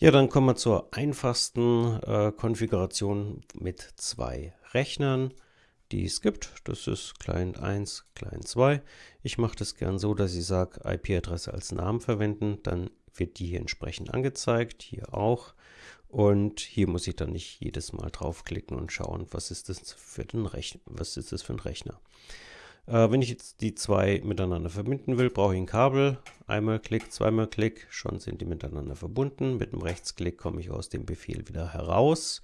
Ja, dann kommen wir zur einfachsten äh, Konfiguration mit zwei Rechnern, die es gibt. Das ist Client 1, Client 2. Ich mache das gern so, dass ich sage, IP-Adresse als Namen verwenden. Dann wird die hier entsprechend angezeigt, hier auch. Und hier muss ich dann nicht jedes Mal draufklicken und schauen, was ist das für, den Rechn was ist das für ein Rechner. Äh, wenn ich jetzt die zwei miteinander verbinden will, brauche ich ein Kabel. Einmal Klick, zweimal Klick, schon sind die miteinander verbunden. Mit dem Rechtsklick komme ich aus dem Befehl wieder heraus.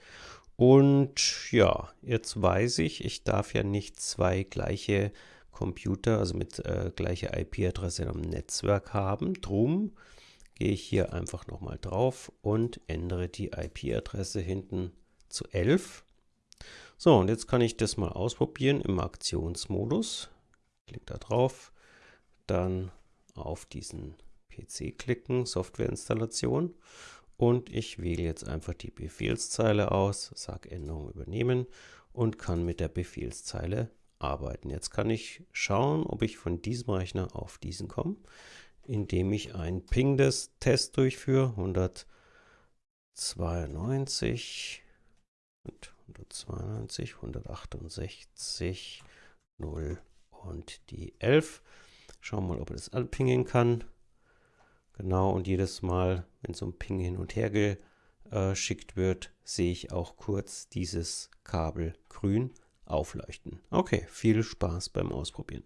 Und ja, jetzt weiß ich, ich darf ja nicht zwei gleiche Computer, also mit äh, gleicher IP-Adresse am Netzwerk haben. Drum gehe ich hier einfach nochmal drauf und ändere die IP-Adresse hinten zu 11. So, und jetzt kann ich das mal ausprobieren im Aktionsmodus. Klick da drauf, dann auf diesen PC klicken, Softwareinstallation. Und ich wähle jetzt einfach die Befehlszeile aus, sage Änderung übernehmen und kann mit der Befehlszeile arbeiten. Jetzt kann ich schauen, ob ich von diesem Rechner auf diesen komme, indem ich einen Ping des Test durchführe, 192 192, 168, 0 und die 11. Schauen wir mal, ob er das anpingen kann. Genau, und jedes Mal, wenn so ein Ping hin und her geschickt wird, sehe ich auch kurz dieses Kabel grün aufleuchten. Okay, viel Spaß beim Ausprobieren.